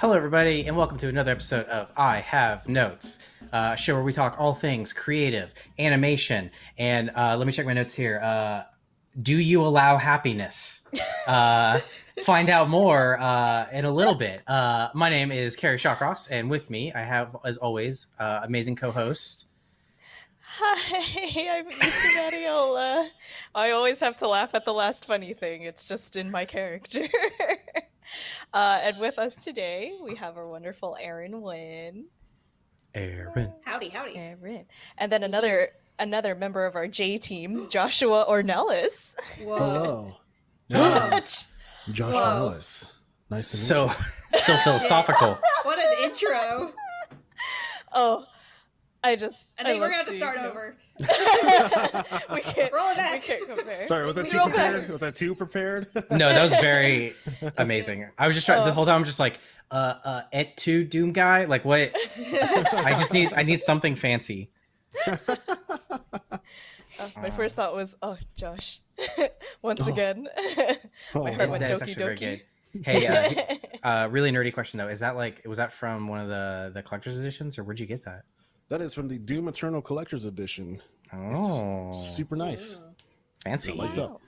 Hello, everybody, and welcome to another episode of I Have Notes, uh, a show where we talk all things creative, animation, and uh, let me check my notes here. Uh, do you allow happiness? Uh, find out more uh, in a little bit. Uh, my name is Kerry Shawcross, and with me, I have, as always, uh, amazing co-host. Hi, I'm Issa Mariola. I always have to laugh at the last funny thing. It's just in my character. uh, and with us today, we have our wonderful Aaron Wynn. Aaron. Howdy, howdy. Aaron. And then another another member of our J team, Joshua Ornelas. Whoa. Hello. Yes. Josh Whoa. Ellis. Nice to meet So, so philosophical. What an intro. oh, I just. I think we're gonna have to start him. over. we can't. Roll it We back. can't compare. Sorry, was that We too roll back. prepared? Was that too prepared? No, that was very amazing. I was just trying the Oh. whole time. I'm just like, uh, uh, et tu Doom guy. Like, what? I just need, I need something fancy. Uh, my first thought was, oh, Josh. Once Oh. again. Oh, My heart went that's doki doki. Hey, uh, uh, really nerdy question though. Is that like, was that from one of the the collector's editions, or where'd you get that? That is from the Doom Eternal Collector's Edition. Oh, Super nice. fancy. It lights up.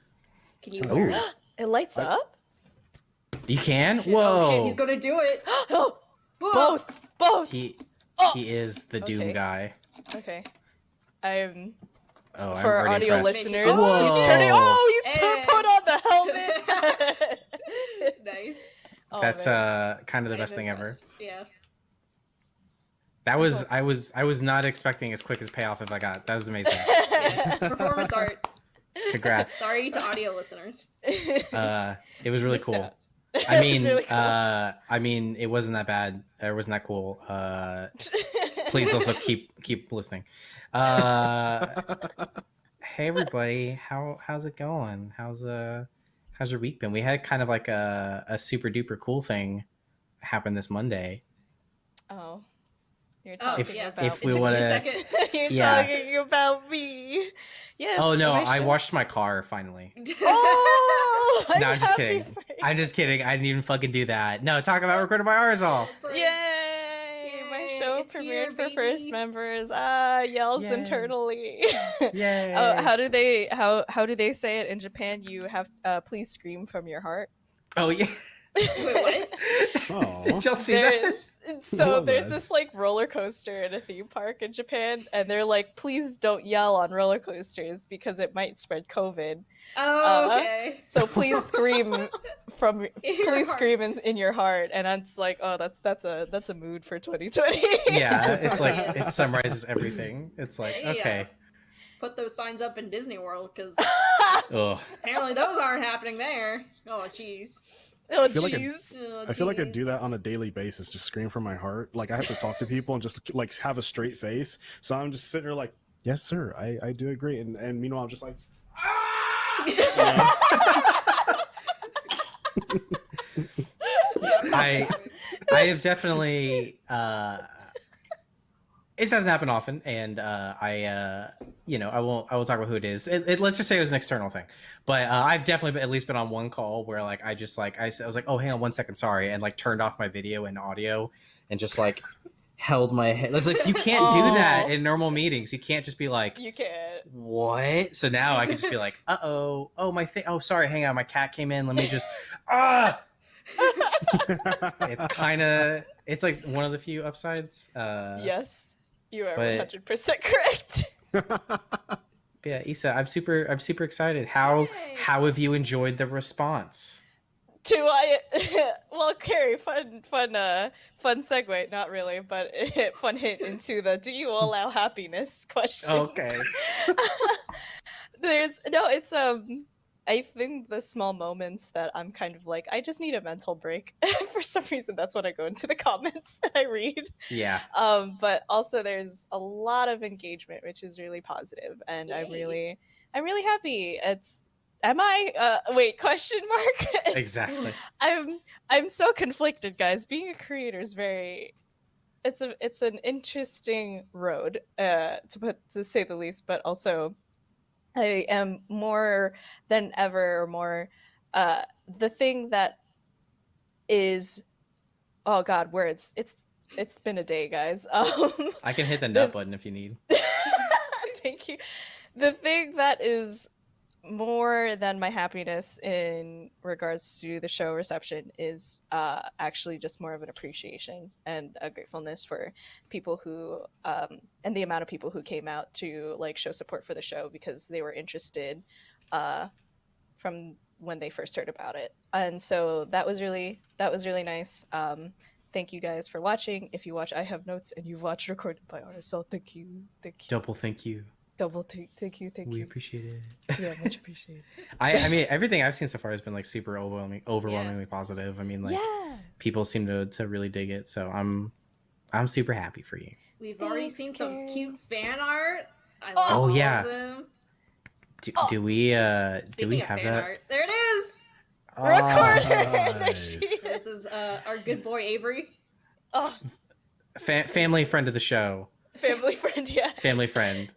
Can you Oh. it? It lights I- up? You can. Oh Whoa. shit, he's gonna do it. oh, both. Both. He Oh. he is the Doom Okay. guy. Okay. I'm Oh, I'm for our audio impressed. listeners. Whoa. He's turning. Oh, he's tur- Hey. put on the helmet. nice. Oh, That's man. uh kind of the I'm best thing ever. Yeah. That was. I was I was not expecting as quick as payoff if I got. That was amazing. yeah. Performance art. Congrats. Sorry to audio listeners. Uh, it was really cool. out. I mean, really cool. uh, I mean, it wasn't that bad. Or it wasn't that cool. Uh, please also keep keep listening. Uh, hey everybody, how how's it going? How's uh how's your week been? We had kind of like a a super duper cool thing happen this Monday. Oh, you're Oh, talking If- yes. about if we me wanna- you're Yeah. talking about me. Yes. Oh no, I should- washed my car finally. Oh, No, I'm just kidding. I'm just kidding. I didn't even fucking do that. No, talk about recorded by Arizal. Yay! My show it's premiered here, for first members. Ah, yells Yay. internally. Yay! oh, how do they how how do they say it in Japan? You have uh, please scream from your heart. oh yeah. Wait, what? Did y'all see There that? is- so love there's this like roller coaster in a theme park in Japan, and they're like, please don't yell on roller coasters because it might spread COVID. Oh, Uh, okay. So please scream from In please heart. scream in, in your heart, and it's like, oh, that's that's a that's a mood for 2020. yeah, it's like it summarizes everything. It's like Yeah. okay. Put those signs up in Disney World because apparently those aren't happening there. Oh, jeez. Oh feel like a- jeez. Oh, I feel like I do that on a daily basis, just scream from my heart. Like I have to talk to people and just like have a straight face. So I'm just sitting there like, yes, sir, I, I do agree. And and meanwhile I'm just like I I have definitely uh this hasn't happened often and uh I uh you know I won't I will talk about who it is. It, it- let's just say it was an external thing. But uh, I've definitely been, at least been on one call where like I just like I, I was like, "Oh, hang on one second, sorry." And like turned off my video and audio and just like held my head. That's like you can't do that in normal meetings. You can't just be like You can't. what? So now I can just be like, uh oh, oh my thing. Oh, sorry, hang on, my cat came in. Let me just ah. It's kind of it's like one of the few upsides. Uh, yes, you are 100 percent correct. Yeah, Issa, I'm super I'm super excited. How Yay. how have you enjoyed the response? Do I? well, Kerry, fun, fun, uh, fun segue. Not really, but it, fun hint into the "Do you allow happiness?" question. Okay. There's no. It's um. I think the small moments that I'm kind of like, I just need a mental break. For some reason, that's when I go into the comments and I read. Yeah. Um, but also there's a lot of engagement, which is really positive, and I'm really, I'm really happy. It's, am I? Uh, wait, question mark. Exactly. I'm I'm so conflicted, guys. Being a creator is very it's a it's an interesting road, uh, to put to say the least, but also I am more than ever or more uh the thing that is oh god, words. It's it's been a day, guys. Um, I can hit the The- button if you need. Thank you. The thing that is more than my happiness in regards to the show reception is uh, actually just more of an appreciation and a gratefulness for people who um, and the amount of people who came out to like show support for the show because they were interested uh, from when they first heard about it. And so that was really that was really nice. Um, thank you guys for watching. If you watch i have notes and you've watched recorded by Arizal thank you. Thank you. Double thank you. Double thank thank you thank we you we appreciate it. yeah much appreciated I, I mean, everything I've seen so far has been like super overwhelming, overwhelmingly positive. I mean, like yeah people seem to to really dig it, so I'm I'm super happy for you. We've already Thanks, seen some cute fan art. I Oh. love Oh, yeah. Do, Oh. do we uh do we of have fan that? art, there it is. recorder there nice. is. This is uh, our good boy Avery. oh Fa- family friend of the show, family friend yeah family friend.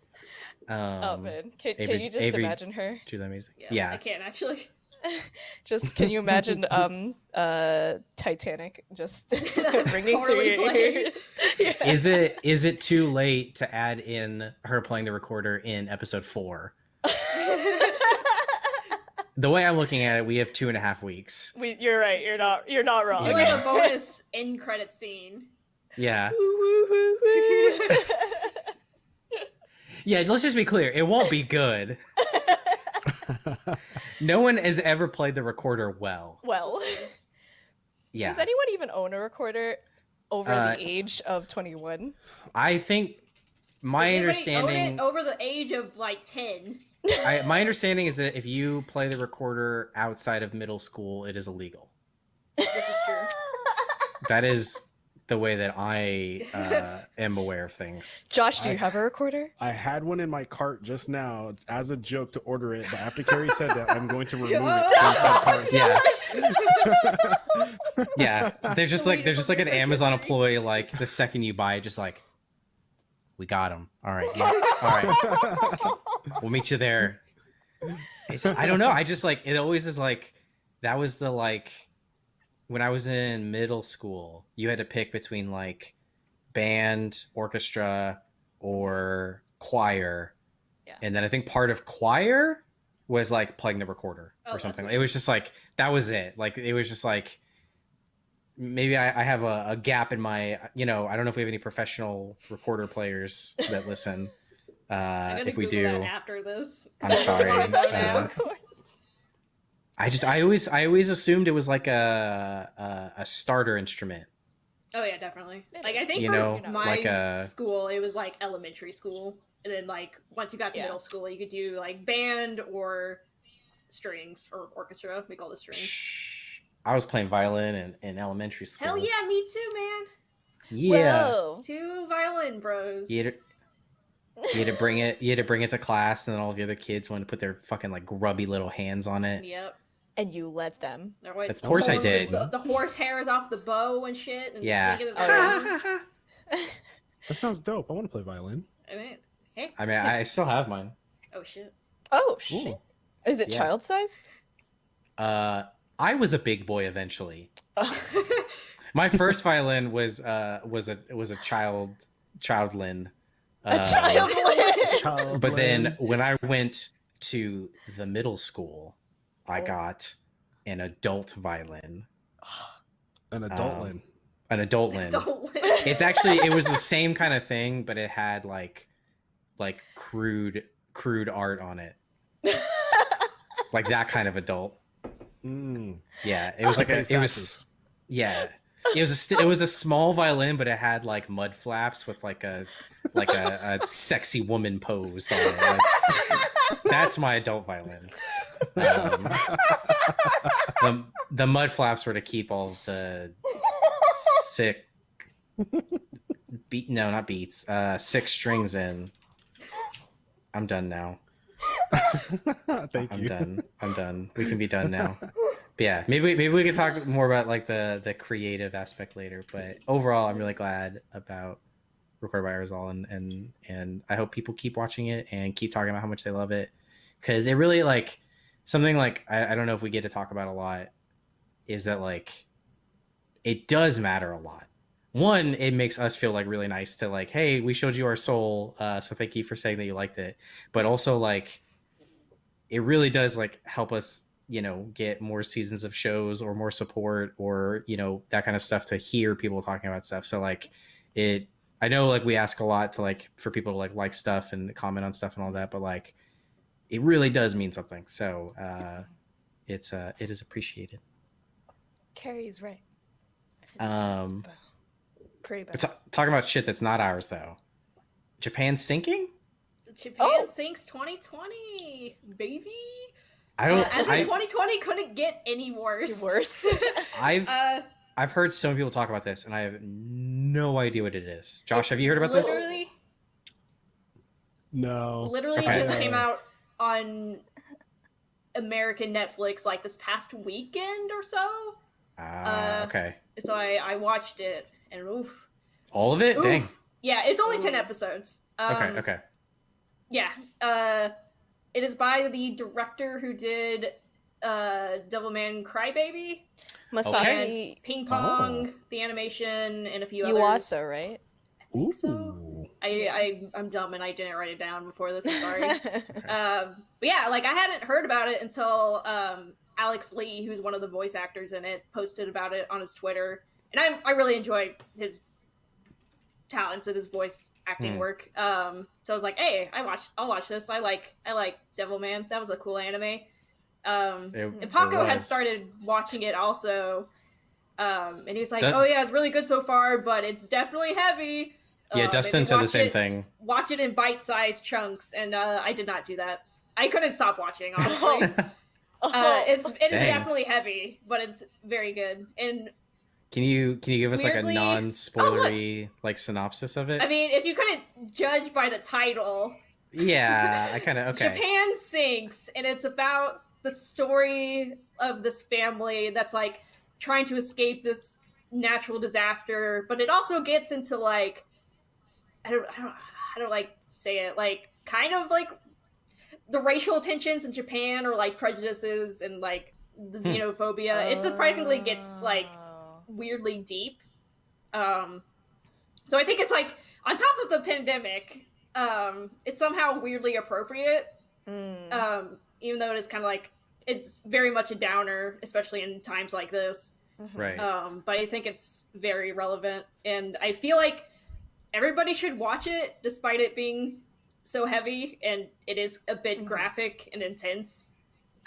Um, oh man can, can you just Avery- imagine her Truly amazing. Yes, yeah. I can't actually. just can you imagine um uh titanic just ringing through your ears yeah. Is it is it too late to add in her playing the recorder in episode four? The way I'm looking at it, we have two and a half weeks. we, you're right you're not you're not wrong Do Okay. like a bonus end credit scene. Yeah. Woo, woo, woo, woo. Yeah, let's just be clear. It won't be good. No one has ever played the recorder well. well Yeah. does anyone even own a recorder over Uh, the age of 21 I think my Does anybody own understanding it over the age of like ten. I, my understanding is that if you play the recorder outside of middle school, it is illegal. This is true. That is the way that I uh, am aware of things. josh do you I- have a recorder I had one in my cart just now as a joke to order it, but after Kerry said that, I'm going to remove it Oh, from said cart. Yeah. Yeah, there's just like there's just like an Amazon sanctuary. employee. Like the second you buy it, just like we got him. All right, yeah, all right. We'll meet you there. It's I don't know. I just like it always is like that was the like when I was in middle school, you had to pick between like band, orchestra, or choir. Yeah. And then I think part of choir was like playing the recorder Oh, or something. It was just like that was it. Like it was just like maybe I, I have a, a gap in my you know, I don't know if we have any professional recorder players that listen. Uh, if we Google do, that after this. I'm sorry. Uh, I just I always I always assumed it was like a a, a starter instrument. Oh yeah, definitely. Like. I think You for know, my like a- school, it was like elementary school, and then like once you got to Yeah. middle school, you could do like band or strings or orchestra. We call it strings. Shh. I was playing violin in, in elementary school. Hell yeah, me too, man. Yeah. Whoa. Two violin bros. You had, to, you had to bring it. You had to bring it to class, and then all the other kids wanted to put their fucking like grubby little hands on it. Yep. And you let them They're Of course I did. The, the horse hairs off the bow and shit. And Yeah. swinging it Oh, around. That sounds dope. I want to play violin. I mean, hey. I mean, I still have mine. Oh shit. oh shit Ooh. is it Yeah. child sized Uh, I was a big boy eventually. My first violin was uh was a was a child childlin. a Uh, child Child But then when I went to the middle school, I Oh. got an adult violin, an adult um, an adult lin. It's actually it was the same kind of thing, but it had like like crude crude art on it, like that kind of adult. Mm. Yeah, it was like a it was yeah. It was a st- it was a small violin, but it had like mud flaps with like a like a, a sexy woman pose on it. Like, that's my adult violin. Um, the the mud flaps were to keep all of the sick beat no not beats uh six strings in. I'm done now. Thank I'm you. done. I'm done. We can be done now. But yeah, maybe maybe we can talk more about like the the creative aspect later. But overall, I'm really glad about Record by Arizal and and and I hope people keep watching it and keep talking about how much they love it because it really like something like I, I don't know if we get to talk about a lot is that like it does matter a lot. One, it makes us feel like really nice to like, hey, we showed you our soul, uh, so thank you for saying that you liked it. But also like, it really does like help us, you know, get more seasons of shows or more support or you know that kind of stuff to hear people talking about stuff. So like, it. I know like we ask a lot to like for people to like like stuff and comment on stuff and all that, but like, it really does mean something. So uh, it's uh, it is appreciated. Carrie's right. Um, Pretty But bad. ta- talking about shit that's not ours though. Japan sinking? Japan Oh. sinks 2020, baby. I don't. Uh, as in I, 2020 couldn't get any worse. Worse. I've uh, I've heard so many people talk about this, and I have no idea what it is. Josh, have you heard about this? literally, No. literally Okay. just came out on American Netflix like this past weekend or so. Ah, uh, okay. So I I watched it and oof. All of it? Oof. Dang. Yeah, it's only 10 episodes. Um, Okay. Okay. Yeah. Uh, it is by the director who did uh, Devilman Crybaby, Masaki Ping Pong, Oh. the animation, and a few others. Yuasa, right? I think so. I, I I'm dumb and I didn't write it down before this. I'm sorry. um, but yeah, like I hadn't heard about it until um, Alex Lee, who's one of the voice actors in it, posted about it on his Twitter, and I I really enjoy his talents and his voice acting Hmm. work. Um, so I was like, hey, I watched, I'll watch this. I like I like Devilman. That was a cool anime. Um, It- and Paco had started watching it also. Um, and he was like, Dun- "Oh yeah, it's really good so far, but it's definitely heavy." Yeah, Uh, Dustin said the same it- thing. watch it in bite-sized chunks and uh, i did not do that. I couldn't stop watching honestly. Uh, it's it is definitely heavy but it's very good. And Can you can you give us Weirdly- like a non-spoilery like synopsis of it? i mean if you couldn't judge by the title. Yeah, I kind of okay. japan sinks and it's about the story of this family that's like trying to escape this natural disaster but it also gets into like i don't i don't how to like say it like kind of like the racial tensions in japan or like prejudices and like the Hmm. xenophobia it surprisingly gets like Oh. weirdly deep. Um, so I think it's like on top of the pandemic, um, it's somehow weirdly appropriate. Mm. Um, even though it is kind of like it's very much a downer, especially in times like this. Mhm. Right. Um, but I think it's very relevant, and I feel like everybody should watch it, despite it being so heavy and it is a bit Mhm. graphic and intense.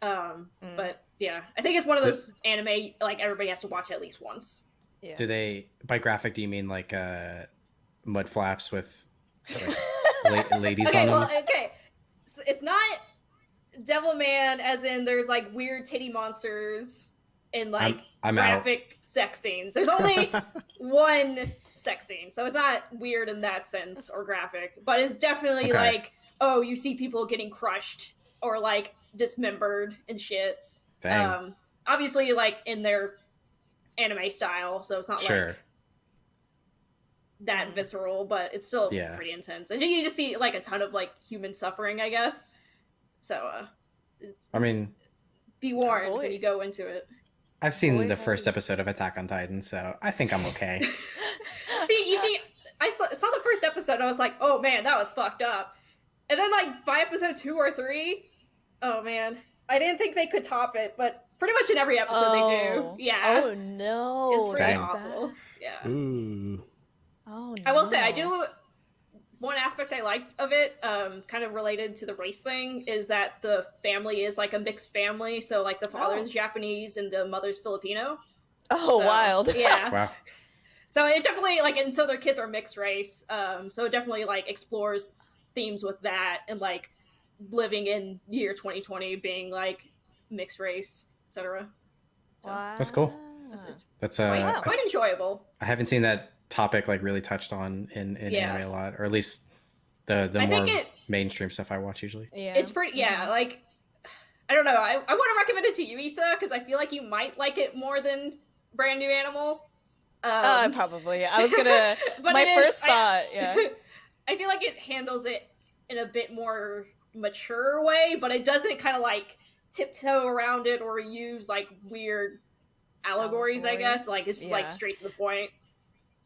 Um, Mm. but yeah, I think it's one of Do- those anime like everybody has to watch at least once. Yeah. Do they by graphic? Do you mean like uh, mud flaps with like, la- ladies okay, on them? okay, so it's not Devilman as in there's like weird titty monsters and like I'm I'm out. graphic sex scenes. There's only one sex scene, so it's not weird in that sense or graphic, but it's definitely Okay. like oh, you see people getting crushed or like dismembered and shit. Dang. Um, obviously, like in their anime style, so it's not sure. like that visceral, but it's still Yeah. pretty intense. And you just see like a ton of like human suffering, I guess. So uh, it's, I mean, be warned boy. when you go into it. I've seen Boy, the first howdy. episode of Attack on Titan, so I think I'm okay. see, you see, I saw, saw the first episode. I was like, oh man, that was fucked up. And then like by episode two or three, oh man, I didn't think they could top it, but pretty much in every episode they Oh. do. Yeah, Oh no. it's pretty Dang. awful. Yeah. Ooh. Oh no. I will say I do one aspect I liked of it, um, kind of related to the race thing, is that the family is like a mixed family. So like the father's Oh. Japanese and the mother's Filipino. Oh So, wild. Yeah. wow. So it definitely like and so their kids are mixed race. Um, so it definitely like explores themes with that and like living in year 2020 being like mixed race, etc. Wow. That's cool. It's, it's That's uh, quite, Wow. quite enjoyable. I haven't seen that topic like really touched on in, in Yeah. anime a lot, or at least the the I more think it mainstream stuff I watch usually. Yeah. It's pretty, yeah. Like, I don't know. I, I want to recommend it to you, Issa, because I feel like you might like it more than Brand New Animal. Um, Uh, probably. I was gonna. but my first I- thought. Yeah. I feel like it handles it in a bit more mature way, but it doesn't kind of like tiptoe around it or use like weird allegories, I guess. Like it's just like straight to the point.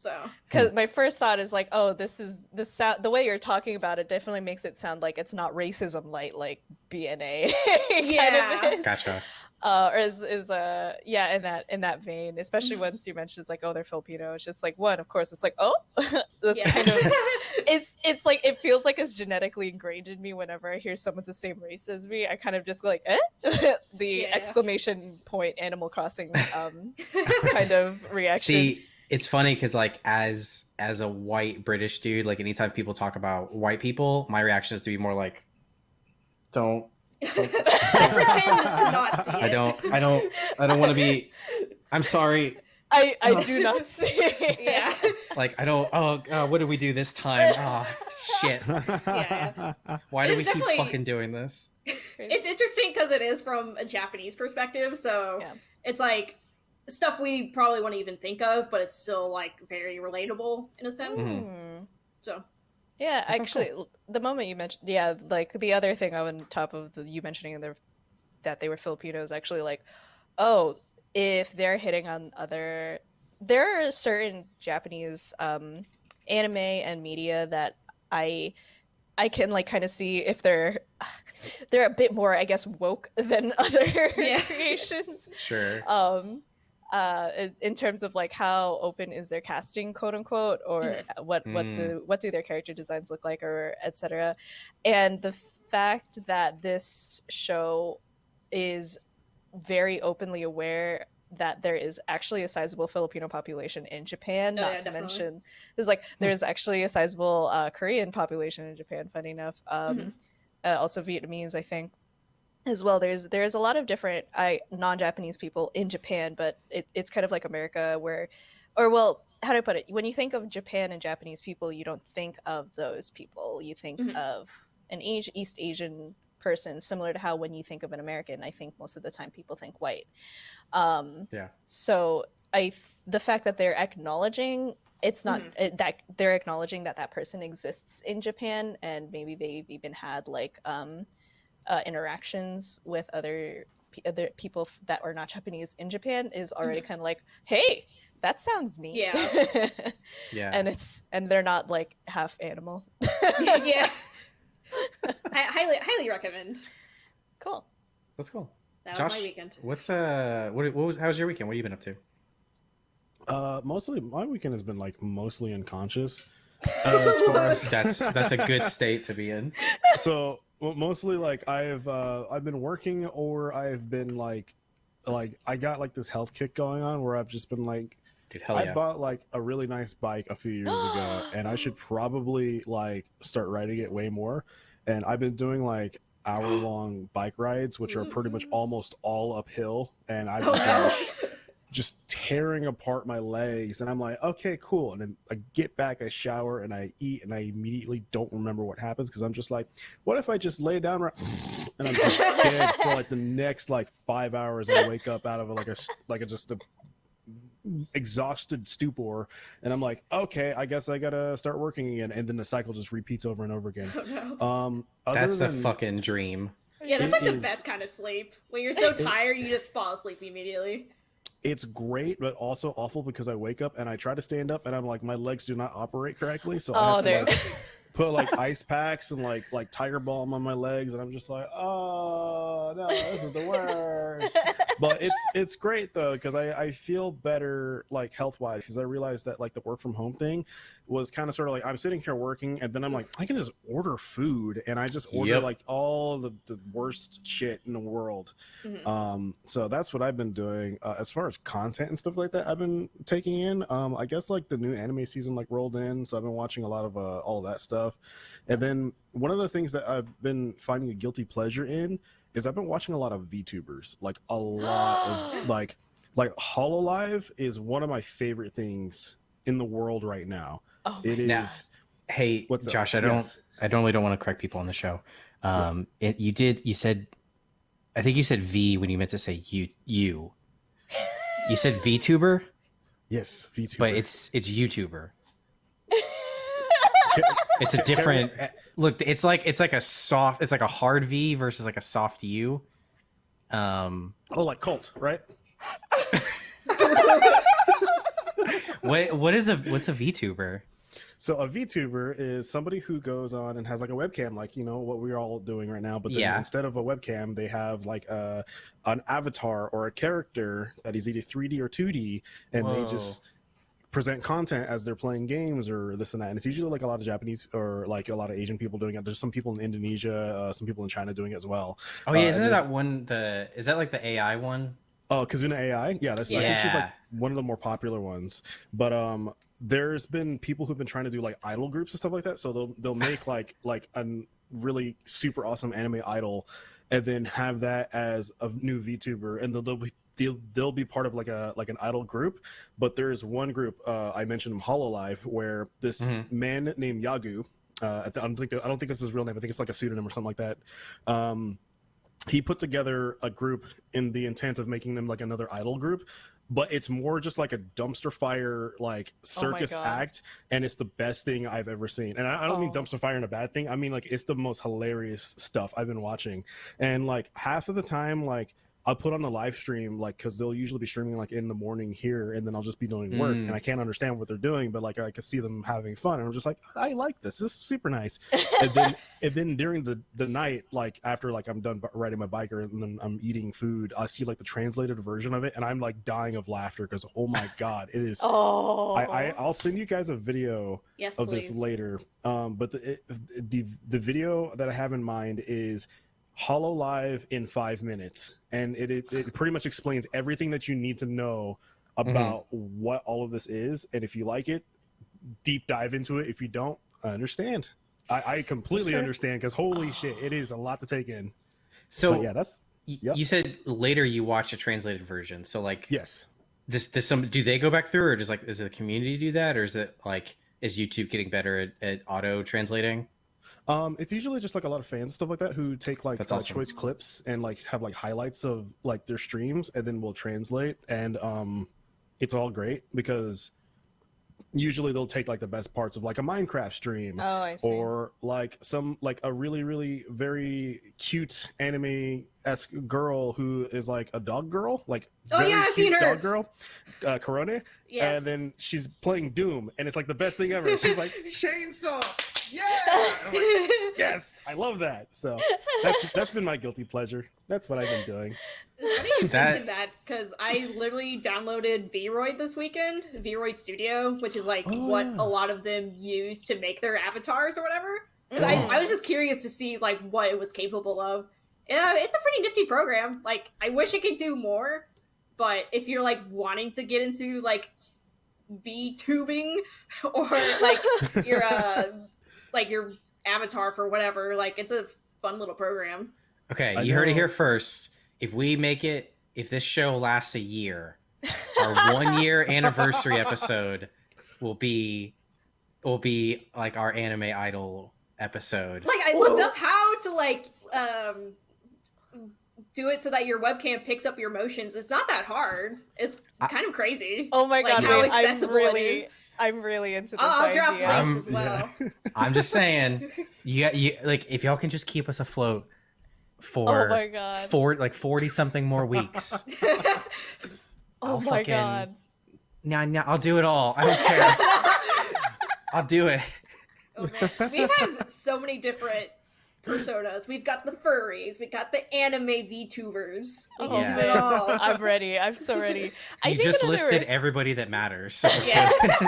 So because my first thought is like oh this is this sound the way you're talking about it definitely makes it sound like it's not racism light like bna Yeah. of is. Gotcha. uh or is is uh yeah in that in that vein especially Mhm. once you mentioned it's like oh they're filipino it's just like one of course it's like oh that's yeah. kind of it's it's like it feels like it's genetically ingrained in me whenever i hear someone's the same race as me i kind of just go like eh the Yeah. exclamation point animal crossing um kind of reaction See, it's funny because like as as a white British dude, like anytime people talk about white people, my reaction is to be more like, don't. Pretend to not see it. I don't. I don't. I don't want to be. I'm sorry. i i do not see It. Yeah. Like I don't. Oh, uh, what did we do this time? Oh shit. Yeah. Why do we keep fucking doing this? It's interesting because it is from a Japanese perspective, so Yeah. it's like stuff we probably wouldn't even think of, but it's still like very relatable in a sense. Hmm. So Yeah, sounds actually, l- the moment you mentioned, yeah, like the other thing on top of the, you mentioning their, that they were Filipinos, actually, like, oh, if they're hitting on other, there are certain Japanese um, anime and media that I, I can like kind of see if they're, they're a bit more, I guess, woke than other Yeah. creations Sure. um uh in- terms of like how open is their casting quote unquote or Mhm. what what Mm. do what do their character designs look like or etc and the fact that this show is very openly aware that there is actually a sizable Filipino population in Japan. Oh, not yeah, to definitely. mention, there's like there's actually a sizable uh, Korean population in Japan. Funny enough, um, Mhm. uh, also Vietnamese, I think, as well. There's there's a lot of different I non-Japanese people in Japan, but it, it's kind of like America, where, or well, how do I put it? When you think of Japan and Japanese people, you don't think of those people. You think Mhm. of an Asi- East Asian person, similar to how when you think of an American, I think most of the time people think white. Um, Yeah. So I, the fact that they're acknowledging it's not Mhm. it, that they're acknowledging that that person exists in Japan, and maybe they've even had like um, uh, interactions with other other people that are not Japanese in Japan is already kind of like, hey, that sounds neat. Yeah. Yeah. and it's and they're not like half animal. yeah. I highly highly recommend. cool. That's cool. That Josh, was my weekend. what's uh, what, what was? How was your weekend? What have you been up to? Uh, mostly my weekend has been like mostly unconscious. Uh, as far as That's that's a good state to be in. so well, mostly like I've uh I've been working or I've been like like I got like this health kick going on where I've just been like Dude, hell I yeah. bought like a really nice bike a few years ago and I should probably like start riding it way more and I've been doing like hour long bike rides which are pretty much almost all uphill and I've Oh just been no. Just tearing apart my legs and i'm like okay cool and then i get back i shower and i eat and i immediately don't remember what happens because i'm just like what if i just lay down right and i'm just dead for like the next like five hours i wake up out of like a s- like a just a exhausted stupor and i'm like okay i guess i gotta start working again and then the cycle just repeats over and over again Oh, no. um That's the than- fucking dream. Yeah, that's It like the best kind of sleep. When you're so It- tired, you just fall asleep immediately. It's great but also awful because i wake up and i try to stand up and i'm like my legs do not operate correctly. So I Oh, have to, like, put like ice packs and like like tiger balm on my legs. And i'm just like oh no this is the worst but it's it's great though because I, I feel better like health wise because i realized that like the work from home thing was kind of sort of like i'm sitting here working and then i'm like i can just order food and i just order Yep. like all the, the worst shit in the world Mhm. um so that's what i've been doing uh, as far as content and stuff like that i've been taking in um i guess like the new anime season like rolled in so i've been watching a lot of uh, all of that stuff and then one of the things that i've been finding a guilty pleasure in is i've been watching a lot of vtubers like a lot of like like hololive is one of my favorite things in the world right now Oh, it is Now, Hey, What's up? Josh, I don't, Yes. I normally don't want to correct people on the show. Um, it, you did, you said, I think you said V when you meant to say you, you. You said VTuber, yes vtuber but it's it's YouTuber. It's a different. Look, it's like it's like a soft. It's like a hard V versus like a soft U. Um, oh like cult right what what is a what's a VTuber? So a VTuber is somebody who goes on and has like a webcam, like you know what we're all doing right now. But then Yeah. instead of a webcam, they have like a an avatar or a character that is either 3D or 2D, and they just present content as they're playing games or this and that. And it's usually like a lot of Japanese or like a lot of Asian people doing it. There's some people in Indonesia, uh, some people in China doing it as well. Oh yeah, Uh, isn't and there there's- that one? The is that like the AI one? Oh, Kizuna AI, yeah, that's I think she's like one of the more popular ones. But um, there's been people who've been trying to do like idol groups and stuff like that. So they'll they'll make like like a really super awesome anime idol, and then have that as a new VTuber, and they'll, they'll be they'll, they'll be part of like a like an idol group. But there's one group uh, I mentioned, Hololive, where this Mhm. man named Yagoo. Uh, I th- I don't think I don't think this is his real name. I think it's like a pseudonym or something like that. Um, he put together a group in the intent of making them like another idol group but it's more just like a dumpster fire like Oh circus God. act and it's the best thing i've ever seen and i, I don't mean Oh. dumpster fire in a bad thing i mean like it's the most hilarious stuff i've been watching and like half of the time like I'll put on the live stream like because they'll usually be streaming like in the morning here, and then I'll just be doing work, Mm. and I can't understand what they're doing, but like I can see them having fun, and I'm just like, I like this. This is super nice and then and then during the the night like after like i'm done riding my bike or and then i'm eating food i see like the translated version of it and i'm like dying of laughter because oh my god it is oh, I, I i'll send you guys a video yes, of please. this later um but the it, the the video that i have in mind is Hololive in five minutes. And it, it it pretty much explains everything that you need to know mm-hmm. about what all of this is. And if you like it deep dive into it. If you don't i understand. I, I completely understand because holy shit it is a lot to take in. So but yeah that's y- you said later you watch a translated version. So like yes. this does some do they go back through or just like is the community do that or is it like is YouTube getting better at, at auto translating? Um, it's usually just like a lot of fans and stuff like that who take like uh, awesome. choice clips and like have like highlights of like their streams and then we'll translate and um, it's all great because usually they'll take like the best parts of like a Minecraft stream oh, I see. or like some like a really really very cute anime esque girl who is like a dog girl like Oh, very yeah, I've cute seen her. dog girl uh Korone Yes. and then she's playing Doom and it's like the best thing ever she's like chainsaw yeah like, yes i love that so that's that's been my guilty pleasure that's what i've been doing It's funny you That- mentioned that because I literally downloaded Vroid this weekend, Vroid Studio, which is like Oh, what a lot of them use to make their avatars or whatever. 'Cause Mm. I, I was just curious to see like what it was capable of. Yeah, it's a pretty nifty program. Like I wish it could do more, but if you're like wanting to get into like V tubing or like your uh like your avatar for whatever, like it's a fun little program. Okay, I you heard it here first. If we make it if this show lasts a year, our one year anniversary episode will be will be like our anime idol episode. like I looked up how to like um do it so that your webcam picks up your motions. It's not that hard. It's I- kind of crazy. oh my god, like god, how wait, I'm accessible it really, is. I'm really into this I'll, I'll drop idea. links I'm- as well. I'm just saying, you got you like if y'all can just keep us afloat for oh my god. for like forty something more weeks. oh I'll my fucking- god. Nah, nah, I'll do it all. I don't care. I'll do it. oh man, we have so many different personas. We've got the furries. We got the anime VTubers. We Oh Yeah. do it all. I'm ready. I'm so ready. I you think just another- listed everybody that matters. So yeah,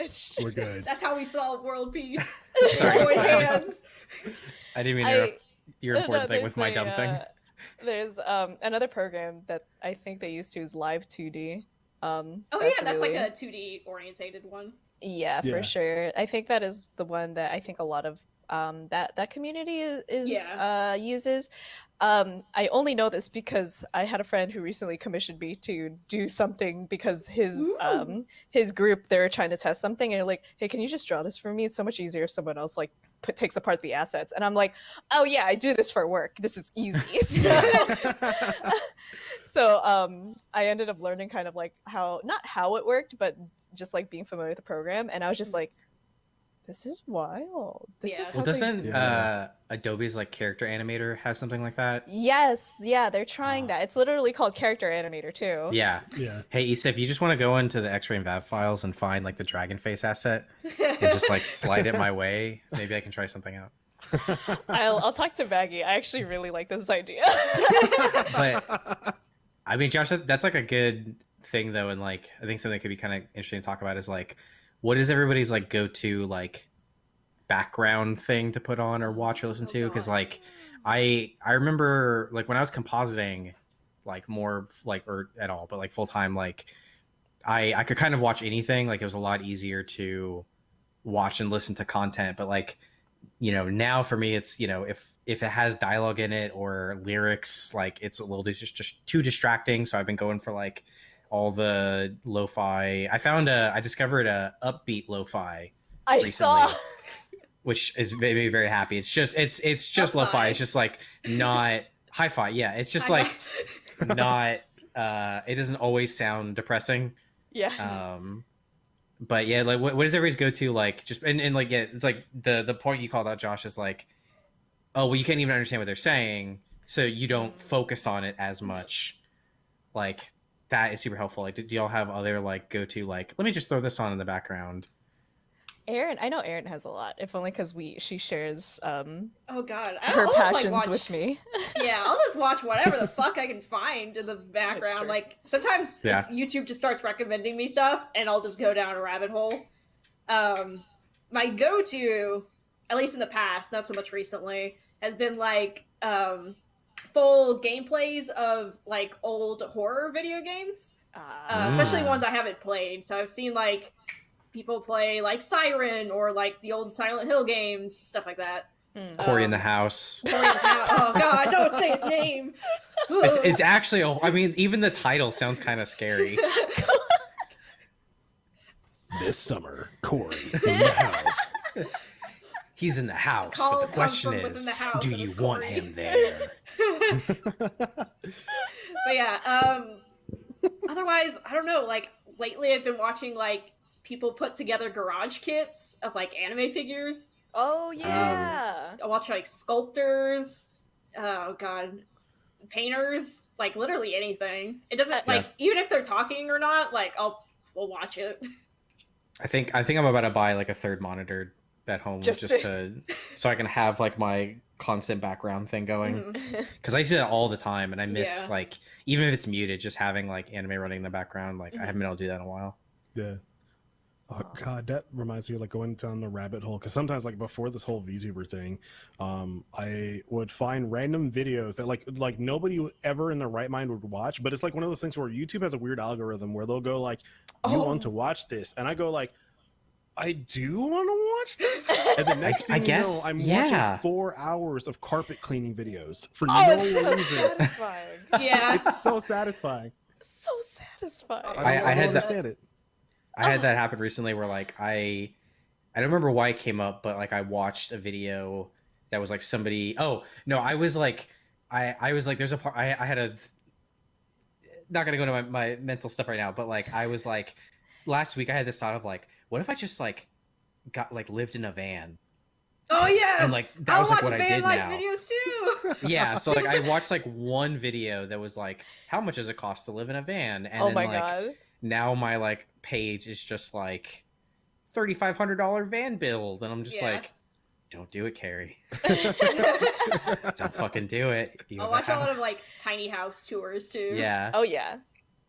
It's we're good that's how we solve world peace. Sorry, sorry. hands. I didn't mean to I- interrupt your important no, thing with my there's dumb a, thing. uh, there's um another program that I think they used to is Live 2D. Um, Oh yeah, that's like a 2D orientated one. yeah, Yeah. for sure. I think that is the one that I think a lot of um that that community is, is Yeah. uh uses. Um, I only know this because I had a friend who recently commissioned me to do something because his um his group they're trying to test something and they're like, hey, can you just draw this for me? It's so much easier if someone else like put, takes apart the assets. And I'm like, oh yeah, I do this for work. This is easy. So- so um i ended up learning kind of like how not how it worked but just like being familiar with the program and i was just like this is wild. This Yeah. is how Well, doesn't do uh, Adobe's like character animator have something like that? Yes, yeah, they're trying Ah. that. It's literally called Character Animator too. Yeah. Yeah. Hey, Issa, if you just want to go into the X-ray and VAV files and find like the dragon face asset and just like slide it my way, maybe I can try something out. I'll I'll talk to Maggie. I actually really like this idea. But I mean, Josh, that's, that's like a good thing though, and like I think something that could be kind of interesting to talk about is like, what is everybody's like go-to like background thing to put on or oh, watch or listen to? Oh, because like I I remember like when I was compositing, like more like or at all, but like full time, like I I could kind of watch anything. Like it was a lot easier to watch and listen to content. But like you know now for me, it's you know if if it has dialogue in it or lyrics, like it's a little just just too distracting. So I've been going for like all the lo-fi. I found a I discovered a upbeat lo-fi I recently. saw. which is made me very happy. It's just it's it's just Hi-fi. lo-fi. It's just like not hi-fi. Yeah, it's just I like not. uh It doesn't always sound depressing. Yeah. Um, but yeah, like what, what does everybody's go to? Like just and, and like yeah, it's like the the point you called out, Josh, is like, oh well, you can't even understand what they're saying, so you don't focus on it as much. Like that is super helpful. Like, do, do y'all have other like go to like? Let me just throw this on in the background. Aaron, I know Aaron has a lot, if only because we she shares um oh god, I- her I'll just, like, passions watch- with me. yeah, I'll just watch whatever the fuck I can find in the background. Like sometimes Yeah. YouTube just starts recommending me stuff, and I'll just go down a rabbit hole. Um, my go-to, at least in the past, not so much recently, has been like um, full gameplays of like old horror video games, uh, Ah. especially ones I haven't played. So I've seen like people play like Siren or like the old Silent Hill games, stuff like that. Mm. Corey in the Um, house. Corey the Hound- oh god, don't say his name. It's it's actually. a- I mean, even the title sounds kind of scary. This summer, Corey in the house. He's in the house, call but the question is, the do you want Corey. him there? But yeah, um otherwise, I don't know, like lately I've been watching like people put together garage kits of like anime figures. Oh yeah. I watch like sculptors, oh god, painters, like literally anything. It doesn't Uh, like even if they're talking or not, like I'll we'll watch it. I think I think I'm about to buy like a third monitor at home Just just, to- to so I can have like my constant background thing going Mhm. because I see that all the time and I miss Yeah. like even if it's muted, just having like anime running in the background. Like I haven't been able to do that in a while. Yeah. Oh god, that reminds me of like going down the rabbit hole because sometimes like before this whole VTuber thing, um, I would find random videos that like like nobody ever in their right mind would watch, but it's like one of those things where YouTube has a weird algorithm where they'll go like, "You Oh. want to watch this?" and I go like, "I do want to watch this," and the next I thing guess, you know, I'm yeah. watching four hours of carpet cleaning videos for Oh, no it's so reason. satisfying. yeah. it's so satisfying. so satisfying. I, I- I, I don't had that- it. I had that happen recently where like I I don't remember why it came up, but like I watched a video that was like somebody oh no, I was like I I was like there's a part I, I had a not gonna go into my, my mental stuff right now, but like I was like last week I had this thought of like, what if I just like got like lived in a van Oh yeah. and like that I'll was like what I van did life now. videos too. Yeah, so like I watched like one video that was like, how much does it cost to live in a van? And oh then my like god. now my like page is just like thirty five hundred dollar van build, and I'm just Yeah. like, don't do it, Kerry. Don't fucking do it. You I'll watch a lot of like tiny house tours too. yeah. Oh yeah.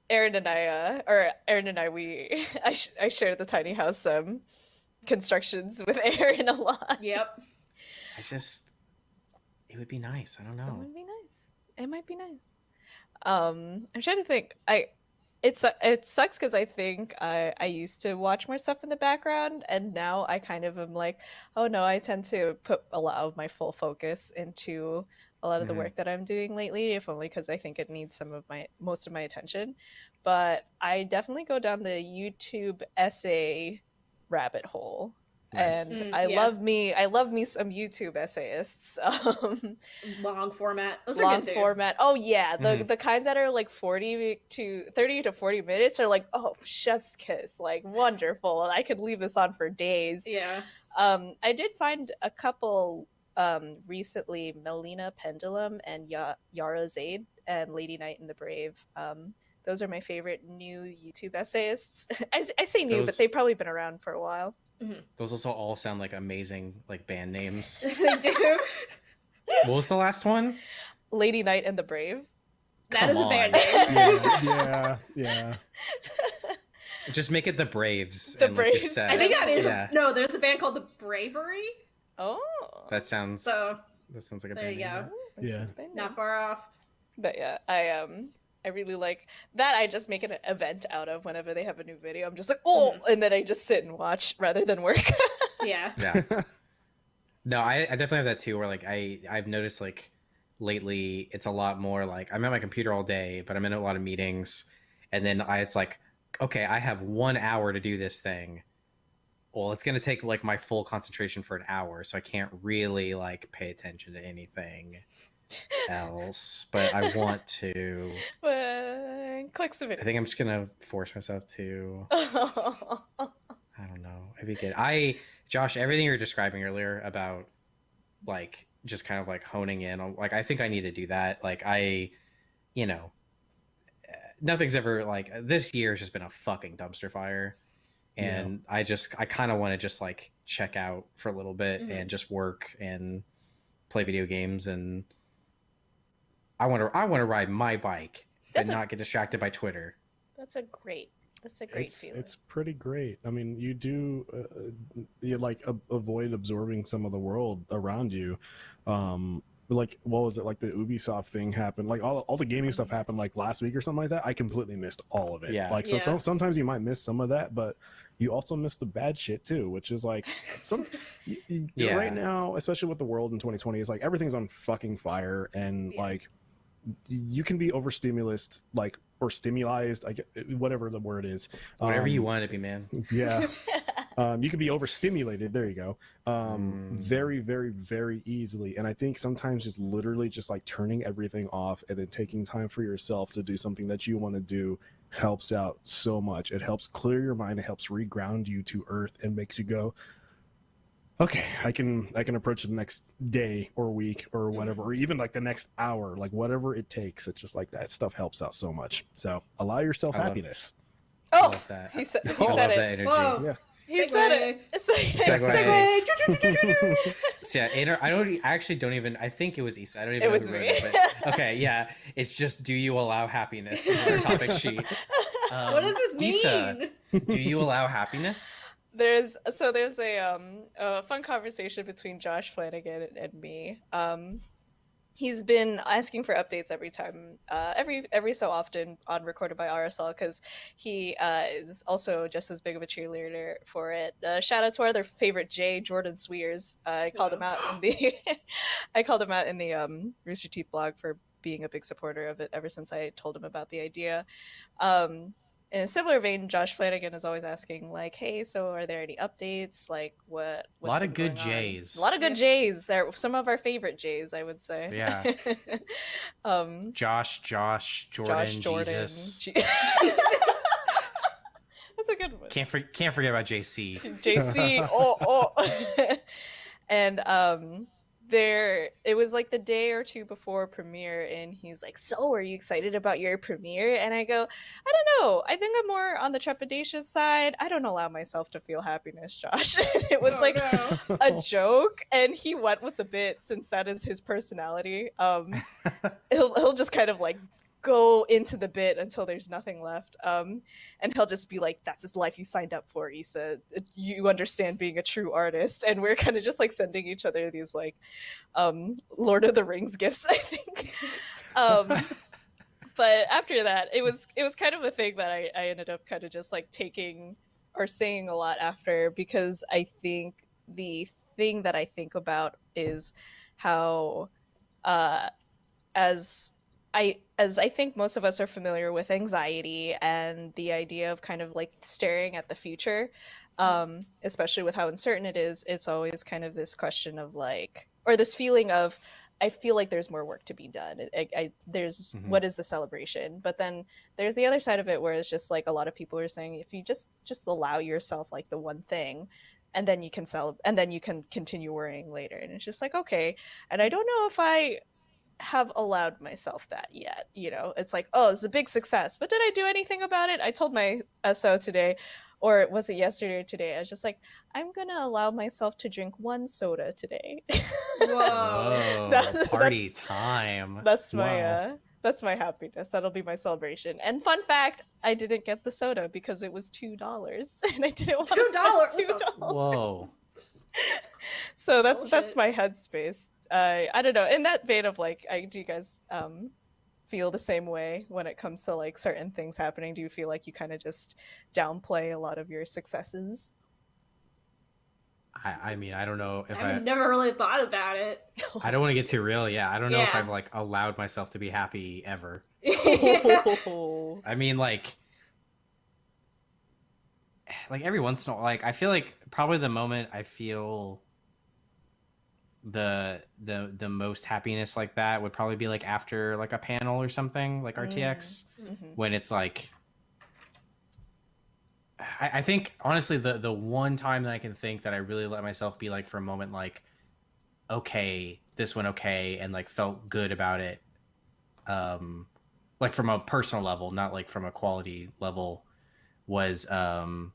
Aaron and I, uh, or Aaron and I, we, I, sh- I share the tiny house um constructions with Aaron a lot. Yep. I just it would be nice. I don't know. It would be nice. It might be nice. Um, I'm trying to think. I, it's it sucks because I think I I used to watch more stuff in the background, and now I kind of am like, oh no, I tend to put a lot of my full focus into a lot of the Mhm. work that I'm doing lately, if only because I think it needs some of my most of my attention. But I definitely go down the YouTube essay rabbit hole Nice. and Mm, I yeah. love me I love me some YouTube essayists. Um, Long format. Those are long good too. format. Oh yeah, the Mhm. the kinds that are like 40 to 30 to 40 minutes are like, "Oh, chef's kiss. Like wonderful. I could leave this on for days." Yeah. Um I did find a couple um recently Melina Pendulum and ya- Yara Zaid and Lady Knight and the Brave. Um those are my favorite new YouTube essayists. I, I say new, but they've probably been around for a while. Those also all sound like amazing like band names. they do. what was the last one? Lady Knight and the Brave. That Come is a band name. yeah, yeah, yeah. Just make it the Braves. The and, like, you're Braves. I think that is Yeah. a, no. There's a band called the Bravery. Oh. That sounds. So that sounds like a there band you name, go. yeah. This Yeah. has been Not far off. But yeah, I um I really like that I just make an event out of whenever they have a new video. I'm just like, oh, and then I just sit and watch rather than work. Yeah. Yeah. No, I, I definitely have that too. Where like I I've noticed like lately it's a lot more like I'm at my computer all day, but I'm in a lot of meetings, and then I it's like okay, I have one hour to do this thing. Well, it's gonna take like my full concentration for an hour, so I can't really like pay attention to anything else. But I want to. clicks the I think I'm just gonna force myself to. I don't know. It'd be good. I, Josh, everything you were describing earlier about like just kind of like honing in on like I think I need to do that. Like I, you know, eh, nothing's ever like this year has just been a fucking dumpster fire, and I just I kind of want to just like check out for a little bit Mhm. and just work and play video games and I want to I want to ride my bike That's and a- not get distracted by Twitter. That's a great. That's a great it's feeling. it's pretty great. I mean, you do uh, you like a- avoid absorbing some of the world around you. Um, like what was it like the Ubisoft thing happened? Like all all the gaming stuff happened like last week or something like that. I completely missed all of it. Yeah. Like so, Yeah. some- sometimes you might miss some of that, but you also miss the bad shit too, which is like some y- y- Yeah. right now, especially with the world in 2020, it's like everything's on fucking fire and Yeah. like you can be overstimulus like or stimulized, I get whatever the word is. Whatever you Um, want to be, man. yeah um, you can be overstimulated there you go um, Mm. very very very easily and i think sometimes just literally just like turning everything off and then taking time for yourself to do something that you want to do helps out so much it helps clear your mind it helps reground you to earth and makes you go okay i can i can approach the next day or week or whatever or even like the next hour like whatever it takes it's just like that stuff helps out so much so allow yourself I love- happiness I oh, love that. he said, he I said love it. that energy. Whoa. Yeah. He said it. It's like, Segue. Segue. So yeah, Aner, I don't. I actually don't even. I think it was Issa. I don't even It know was who wrote me. it. But, okay, yeah. It's just, do you allow happiness? Is our topic sheet. Um, what does this mean? Issa, do you allow happiness? There's so there's a um a fun conversation between Josh Flanagan and, and me. Um, he's been asking for updates every time, uh, every every so often on recorded by RSL because he uh, is also just as big of a cheerleader for it. Uh, shout out to our other favorite Jay Jordan Cwierz. I called him out in the I called him out in the um, Rooster Teeth blog for being a big supporter of it ever since I told him about the idea. Um, in a similar vein, Josh Flanagan is always asking, like, "Hey, so are there any updates? Like, what?" A lot of good going on?" Jays. A lot of good Jays. They're some of our favorite Jays, I would say. Yeah. um, Josh, Josh, Jordan, Josh Jordan. Jesus. G- That's a good one. Can't for, can't forget about JC. JC. Oh, oh. and um there it was like the day or two before premiere and he's like so are you excited about your premiere? And i go i don't know. I think i'm more on the trepidatious side. I don't allow myself to feel happiness josh. It was Oh, like no. a joke and he went with the bit since that is his personality. Um he'll, he'll just kind of like go into the bit until there's nothing left um and he'll just be like that's his life you signed up for Issa. You understand being a true artist and we're kind of just like sending each other these like um Lord of the Rings gifts I think. Um but after that it was it was kind of a thing that I, I ended up kind of just like taking or saying a lot after because I think the thing that I think about is how uh as I as I think most of us are familiar with anxiety and the idea of kind of like staring at the future. um, especially with how uncertain it is. It's always kind of this question of like, or this feeling of, I feel like there's more work to be done. I, I, there's Mhm. what is the celebration, but then there's the other side of it where it's just like a lot of people are saying if you just just allow yourself like the one thing, and then you can sell, and then you can continue worrying later, and it's just like okay. And I don't know if I have allowed myself that yet. You know, it's like, oh, it's a big success, but did I do anything about it? I told my SO today, or was it yesterday or today? I was just like, I'm gonna allow myself to drink one soda today. Whoa. Whoa, That- party that's- time. that's my Wow. uh that's my happiness. That'll be my celebration. And fun fact, I didn't get the soda because it was two dollars, and I didn't want to $2? What spend two dollars. Whoa. So that's that's my headspace. I I don't know. In that vein of like, I do you guys um feel the same way when it comes to like certain things happening? Do you feel like you kind of just downplay a lot of your successes? I, I mean, I don't know if I've I. never really thought about it. I don't want to get too real. Yeah, I don't know if I've like allowed myself to be happy ever. Oh. I mean, like, like every once in a while, like I feel like probably the moment I feel the the the most happiness like that would probably be like after like a panel or something like Mm. RTX Mhm. when it's like I, I think honestly the the one time that I can think that I really let myself be like for a moment like okay this went okay and like felt good about it um like from a personal level not like from a quality level was um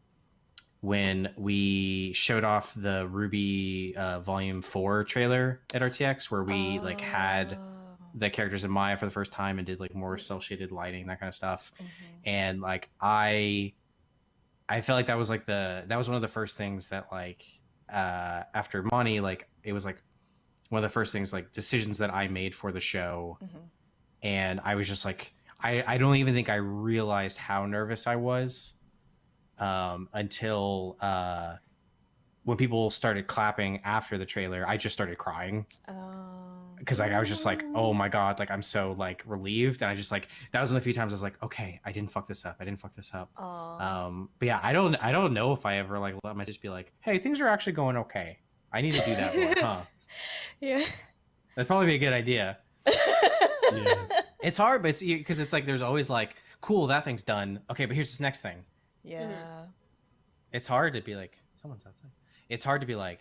when we showed off the RWBY uh, Volume Four trailer at RTX, where we like had Oh. the characters in Maya for the first time and did like more cel shaded lighting, that kind of stuff. Mhm. And like I, I felt like that was like the that was one of the first things that like uh after Money, like it was like one of the first things like decisions that I made for the show, Mhm. and I was just like I I don't even think I realized how nervous I was um until uh when people started clapping after the trailer I just started crying Oh. because like I was just like, oh my god, like I'm so like relieved, and I just like that was one of the few times I was like, okay, I didn't fuck this up, I didn't fuck this up. Aw. Um, but yeah, I don't, I don't know if I ever like let my just be like, hey, things are actually going okay. I need to do that more, huh? yeah. That'd probably be a good idea. Yeah. It's hard, but it's because it's like there's always like, cool, that thing's done. Okay, but here's this next thing. Yeah. It's hard to be like, someone's outside. It's hard to be like,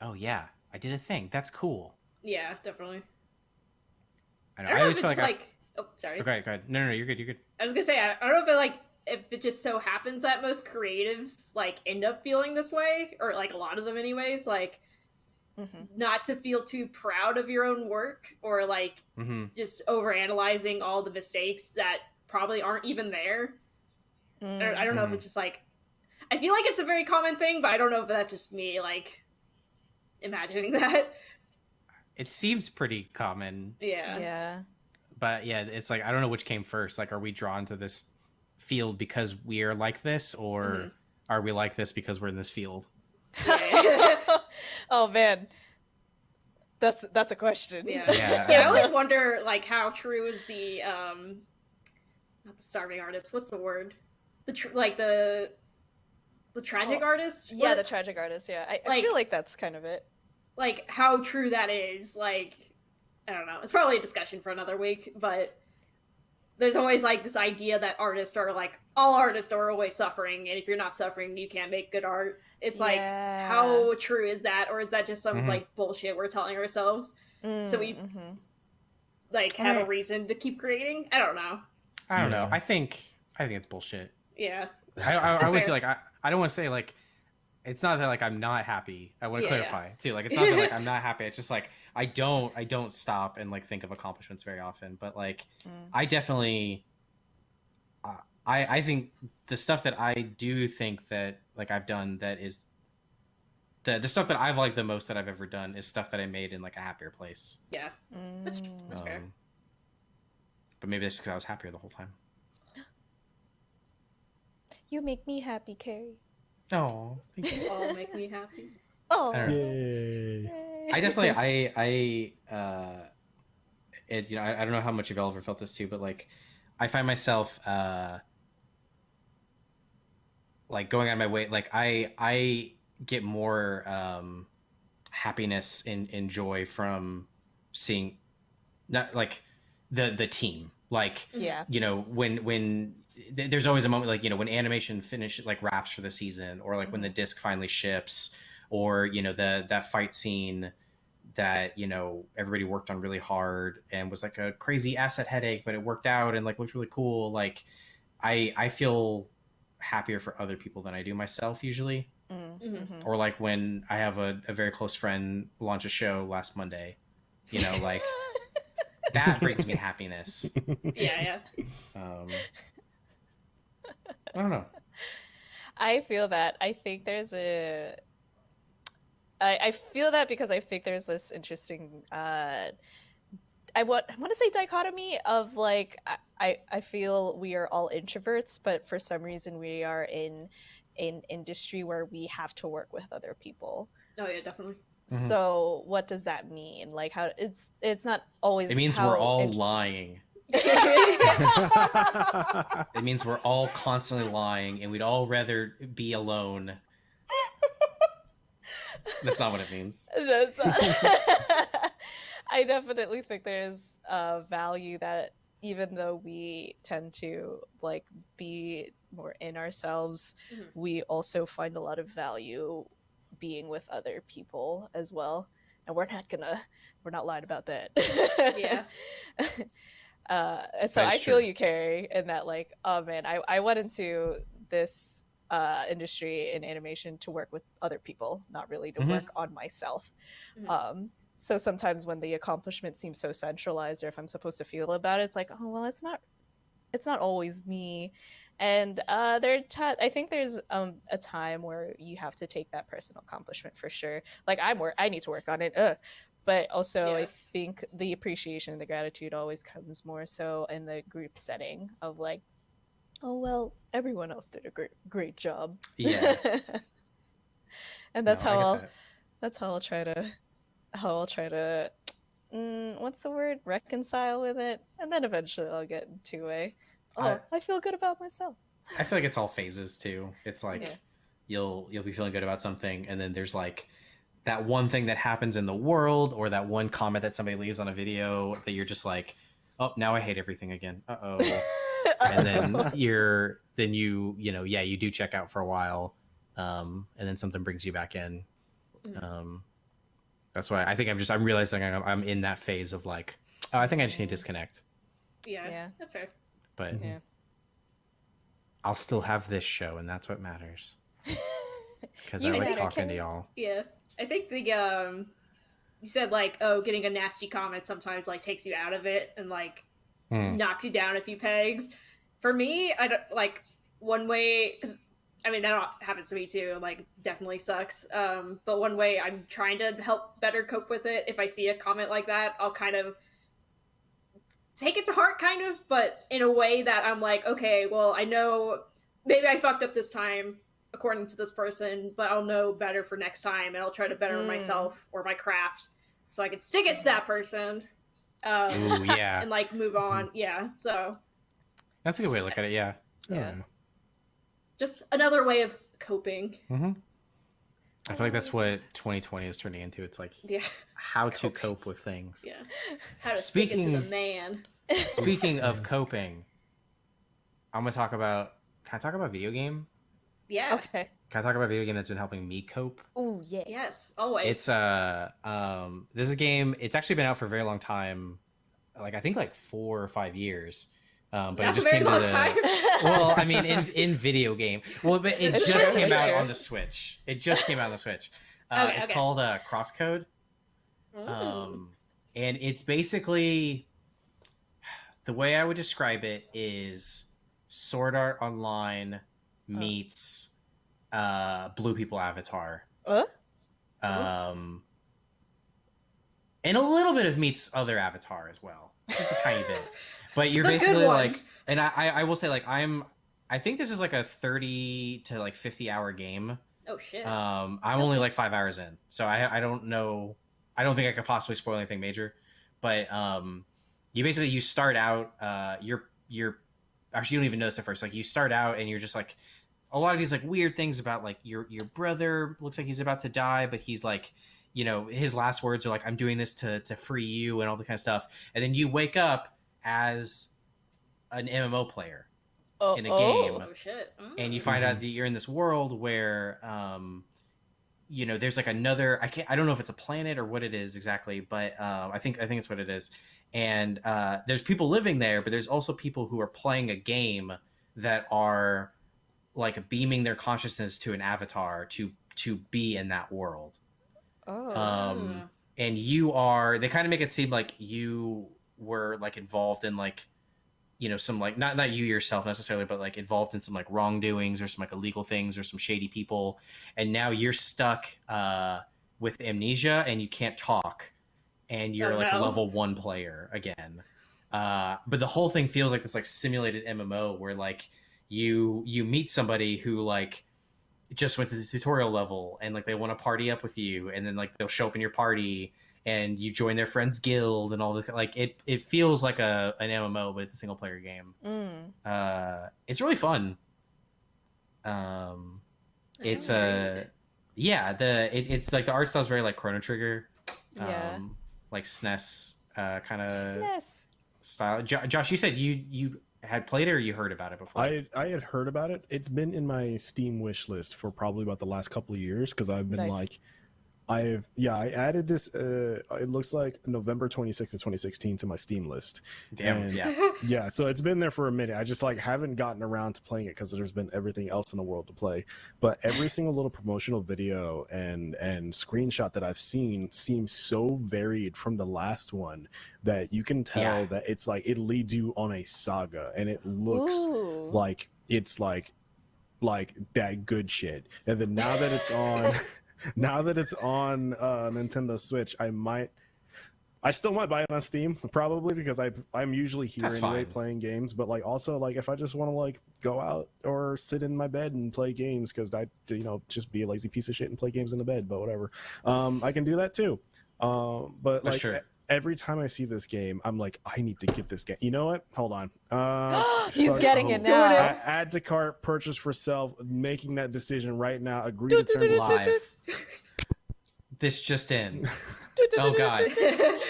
oh yeah, I did a thing. That's cool. yeah, definitely. I, I know. don't I know always if feel it's like, like. Oh, sorry. Okay, go ahead. No, no, no, you're good. You're good. I was gonna say I, I don't know if it like if it just so happens that most creatives like end up feeling this way, or like a lot of them anyways, like Mhm. not to feel too proud of your own work or like Mm-hmm. just over analyzing all the mistakes that probably aren't even there. I don't, I don't know if Mhm. it's just like I feel like it's a very common thing, but I don't know if that's just me like imagining that. It seems pretty common, Yeah. Yeah. but yeah, it's like I don't know which came first. Like, are we drawn to this field because we're like this, or Mhm. are we like this because we're in this field? Oh man. That's that's a question. Yeah. Yeah. yeah, I always wonder like how true is the um not the starving artist, what's the word? The tr- like the the tragic Oh, artist? Yeah, the tragic artist. Yeah, I, I feel like that's kind of it. like how true that is. Like I don't know. It's probably a discussion for another week, but there's always like this idea that artists are like all artists are always suffering, and if you're not suffering, you can't make good art. It's like Yeah. how true is that, or is that just some Mhm. like bullshit we're telling ourselves? so we- Mm, mhm. Like have a reason to keep creating? I don't know. I don't know. I think I think it's bullshit. Yeah. I, I, I would fair. feel like I, I don't want to say like it's not that like I'm not happy. I want to Yeah, yeah. clarify too. Like it's not that like I'm not happy. It's just like I don't I don't stop and like think of accomplishments very often. But like Mm. I definitely uh, I I think the stuff that I do think that like I've done that is the the stuff that I've liked the most that I've ever done is stuff that I made in like a happier place. Yeah. That's. That's fair. Um, But maybe that's because I was happier the whole time. You make me happy, Kerry. Oh, thank you. All make me happy. Oh. I don't. Yay. I definitely I I uh it you know I, I don't know how much of y'all ever felt this too, but like I find myself uh like going on my way like i i get more um happiness and, and joy from seeing not like the the team like Yeah. you know when when th- there's always a moment like you know when animation finish like wraps for the season or like when the disc finally ships or you know the that fight scene that you know everybody worked on really hard and was like a crazy asset headache but it worked out and like looked really cool like i i feel happier for other people than i do myself usually Mm, Mhm. mhm. or like when i have a, a very close friend launch a show last monday you know like that brings me happiness Yeah, yeah. um i don't know I feel that. I think there's a. I, I feel that because I think there's this interesting. Uh, I want I want to say dichotomy of like I, I I feel we are all introverts, but for some reason we are in an industry where we have to work with other people. Oh yeah, definitely. Mhm. So what does that mean? Like how it's it's not always. it means how we're all int- lying it means we're all constantly lying and we'd all rather be alone that's not what it means That's not- I definitely think there's a value that even though we tend to like be more in ourselves, Mhm. we also find a lot of value being with other people as well. And we're not gonna we're not lying about that. Yeah. Uh, and so I feel true. you, Kerry, in that like, oh man, I, I went into this uh, industry in animation to work with other people, not really to Mhm. work on myself. Mhm. Um, so sometimes when the accomplishment seems so centralized, or if I'm supposed to feel about it, it's like, oh well, it's not, it's not always me. And uh, there, are ti- I think there's um, a time where you have to take that personal accomplishment for sure. Like I'm work, I need to work on it. Ugh. But also, I think the appreciation and the gratitude always comes more so in the group setting of like, oh well, everyone else did a great great job. yeah and that's No, how I'll that. that's how I'll try to how I'll try to mm, what's the word reconcile with it, and then eventually I'll get into a oh I- I, feel good about myself. I feel like it's all phases too. It's like Yeah. you'll you'll be feeling good about something, and then there's like that one thing that happens in the world, or that one comment that somebody leaves on a video that you're just like, oh, now I hate everything again. Uh oh. and then you're then you you know yeah you do check out for a while, um, and then something brings you back in. Mhm. Um, that's why I think I'm just I'm realizing I'm, I'm in that phase of like, oh, I think I just need to disconnect, Yeah, Yeah. that's fair. but Yeah. I'll still have this show, and that's what matters. Because I You like matter, talking to y'all. Yeah, I think the um, you said like, oh, getting a nasty comment sometimes like takes you out of it and like Hmm. knocks you down a few pegs. For me, I don't like one way because I mean that happens to me too. Like definitely sucks. Um, but one way I'm trying to help better cope with it. If I see a comment like that, I'll kind of take it to heart, kind of, but in a way that I'm like, okay, well, I know maybe I fucked up this time according to this person, but I'll know better for next time, and I'll try to better Mm. myself or my craft so I can stick it to that person. Um, Ooh, yeah. and like move on. Yeah. So That's a good way to look at it. Yeah. Yeah. just another way of coping. hmm I feel like that's what 2020 is turning into. It's like Yeah. how to Coping. cope with things. Yeah. How to stick it to the Speaking- man. Speaking of coping, I'm gonna talk about. Can I talk about video game? Yeah. okay. Can I talk about a video game that's been helping me cope? Oh yeah. Yes. Always. It's uh um this is a game. It's actually been out for a very long time, like I think like four or five years. Um, but That's it a just very came long to the, time. well, I mean, in in video game. Well, but it It's just true, came out on the Switch. It just came out on the Switch. Uh, Okay, it's okay. called uh, Crosscode, um, and it's basically the way I would describe it is Sword Art Online meets uh, Blue People Avatar. Uh? Um, and a little bit of meets other Avatar as well, just a tiny bit. But you're basically like, and I, I I will say like I'm, I think this is like a thirty to like fifty hour game. oh shit. Um, I'm only like five hours in, so I I don't know. I don't think I could possibly spoil anything major, but um, you basically you start out. Uh, you're you're actually you don't even notice at first. Like you start out and you're just like a lot of these like weird things about like your your brother looks like he's about to die, but he's like you know his last words are like i'm doing this to to free you and all the kind of stuff and then you wake up as an mmo player Oh, in a game. Oh shit. and you Mm. find out that you're in this world where um you know there's like another i can't i don't know if it's a planet or what it is exactly but um i think i think it's what it is and uh there's people living there but there's also people who are playing a game that are like beaming their consciousness to an avatar to to be in that world. Oh. um and you are they kind of make it seem like you were like involved in like you know some like not not you yourself necessarily but like involved in some like wrongdoings or some like illegal things or some shady people. And now you're stuck uh with amnesia and you can't talk. And you're Oh, like a level one player again. Uh but the whole thing feels like this like simulated mmo where like you you meet somebody who like just went to the tutorial level and like they want to party up with you and then like they'll show up in your party and you join their friends guild and all this like it it feels like a an MMO but it's a single player game. Mm. Uh it's really fun. Um it's Alright. a yeah, the it, it's like the art style is very like Chrono Trigger. Yeah. Um like SNES uh kind of style. Jo- Josh, you said you you had played it or you heard about it before? I I had heard about it. It's been in my Steam wish list for probably about the last couple of years because I've been Nice. like, I've yeah, I added this. Uh, it looks like November 26th of 2016 to my Steam list. Damn, and- yeah. Yeah, so it's been there for a minute. I just like haven't gotten around to playing it because there's been everything else in the world to play. But every single little promotional video and and screenshot that I've seen seems so varied from the last one that you can tell Yeah. that it's like it leads you on a saga and it looks Ooh. like it's like like that good shit. And then now that it's on now that it's on uh Nintendo Switch, I might I still might buy it on Steam probably because I I'm usually here That's anyway fine. playing games, but like also like if I just want to like go out or sit in my bed and play games cuz I you know just be a lazy piece of shit and play games in the bed, but whatever. Um I can do that too. Um but For like sure. Every time I see this game, I'm like I need to get this game. You know what? Hold on. Uh He's fuck- getting it now. it. a- add to cart, purchase for self, making that decision right now. Agree to do, do, terms. do, do, Live. This just in. Do, do, Oh, do, do, God. do, do.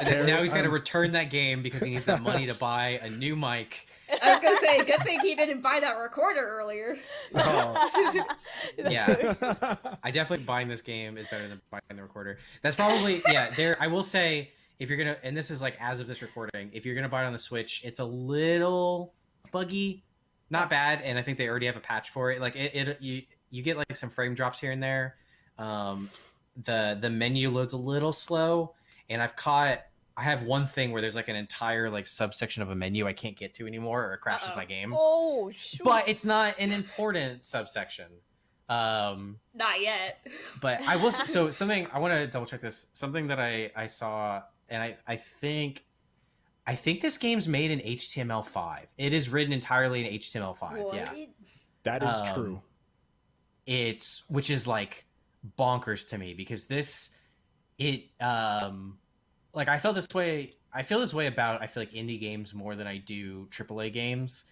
And now he's got to return that game because he needs that money to buy a new mic. I was gonna say, good thing he didn't buy that recorder earlier. Oh. Yeah. I definitely buying this game is better than buying the recorder. That's probably yeah. There, I will say if you're gonna, and this is like as of this recording, if you're gonna buy it on the Switch, it's a little buggy, not bad, and I think they already have a patch for it. Like it, it you you get like some frame drops here and there. Um, the the menu loads a little slow, and I've caught. I have one thing where there's like an entire like subsection of a menu I can't get to anymore, or it crashes Uh-oh. my game. Oh, shoot. But it's not an important subsection. Um, Not yet. but I will so something I want to double check this. Something that I I saw and I I think I think this game's made in HTML5. It is written entirely in HTML5. Yeah. that is Um, true. It's which is like bonkers to me because this it um like I felt this way I feel this way about I feel like indie games more than I do AAA games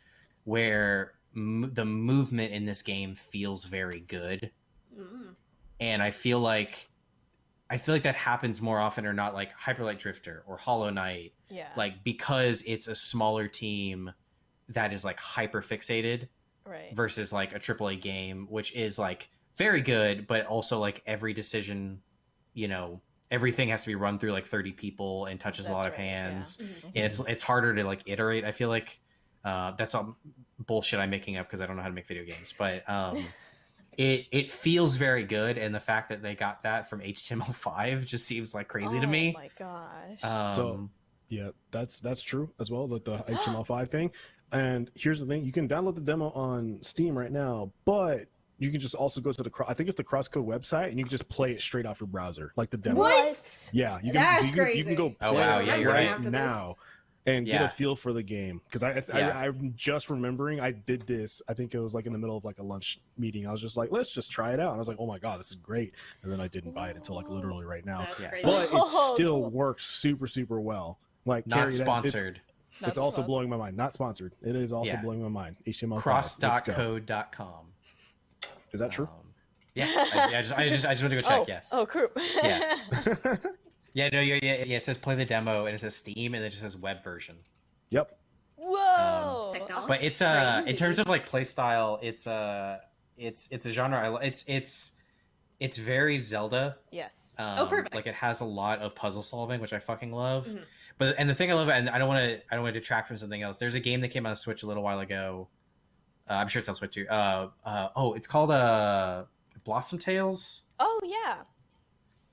where m- the movement in this game feels very good Mm. and I feel like I feel like that happens more often or not like Hyperlight Drifter or Hollow Knight yeah. like because it's a smaller team that is like hyper fixated right. versus like a AAA game which is like very good but also like every decision you know everything has to be run through like 30 people and touches a That's lot of right, yeah. hands Mm. and it's it's harder to like iterate i feel like uh, that's all bullshit i'm making up because i don't know how to make video games but um it it feels very good and the fact that they got that from html5 just seems like crazy to me. Oh my gosh. um So- Yeah, that's that's true as well. That the HTML5 thing. And here's the thing: you can download the demo on Steam right now, but you can just also go to the cro- I think it's the Crosscode website, and you can just play it straight off your browser, like the demo. What? Yeah, you can. That's so you, can you can go crazy. Oh, play wow, it yeah, you're right right. After this. Now. And get a feel for the game because I, I, Yeah. I I'm just remembering I did this I think it was like in the middle of like a lunch meeting I was just like let's just try it out and I was like oh my god this is great and then I didn't buy it until like literally right now That's Yeah. crazy. but it still cool. works super super well like not Kerry, that- it's- sponsored it's, Not also blowing my mind not sponsored it is also Yeah. blowing my mind HTML5 Let's go. cross.code.com Is that true? Um, yeah, I, I just I just I just went to go check. oh, Yeah, Oh, cool. Yeah. yeah, no, yeah, yeah, yeah. It says play the demo, and it says Steam, and it just says web version. yep. Whoa. Technology. But it's uh in terms of like play style, it's uh it's it's a genre. I, li- it's it's it's very Zelda. yes. Um, Oh, perfect. Like it has a lot of puzzle solving, which I fucking love. Mhm. But and the thing I love, and I don't want to, I don't want to detract from something else. There's a game that came out on Switch a little while ago. Uh, I'm sure it's on Switch too. Uh, uh, oh, it's called uh, Blossom Tales. Oh yeah.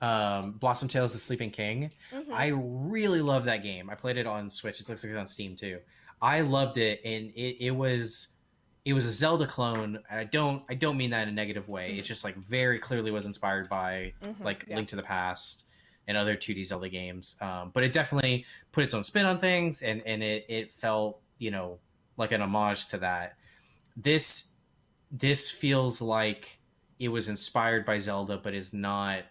Um, Blossom Tales: The Sleeping King. Mhm. I really love that game. I played it on Switch. It looks like it's on Steam too. I loved it, and it, it was it was a Zelda clone. And I don't I don't mean that in a negative way. It's just like very clearly was inspired by Mhm. like Yeah. Link to the Past and other 2D Zelda games. Um, but it definitely put its own spin on things, and and it it felt you know like an homage to that. This this feels like it was inspired by Zelda, but is not